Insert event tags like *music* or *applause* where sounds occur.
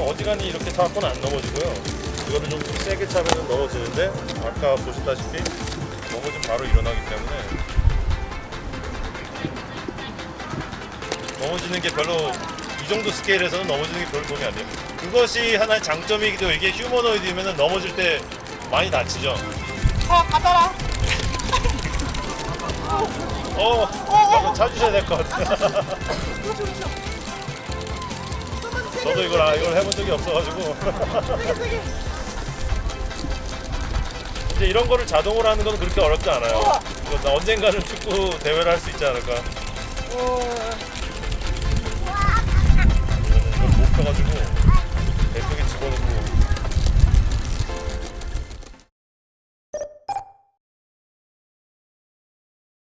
가볍게 타갖고는 안 넘어지고요. 이거를 좀 세게 차면 넘어지는데 아까 보셨다시피 넘어지면 바로 일어나기 때문에 넘어지는 게 별로 이 정도 스케일에서는 넘어지는 게 별로 도움이 안 돼요. 그것이 하나의 장점이기도 해요. 이게 휴머노이드면 넘어질 때 많이 다치죠. 어, 가더라. 어, 한번 찾으셔야 될것 같아요. 그렇죠, 그렇죠. 좀만 세게. 저도 이걸 아, 이걸 해본 적이 없어가지고. *laughs* 근데 이런 거를 자동으로 하는 건 그렇게 어렵지 않아요. 이거 나 언젠가는 축구 대회를 할 수 있지 않을까. 이걸 못 펴가지고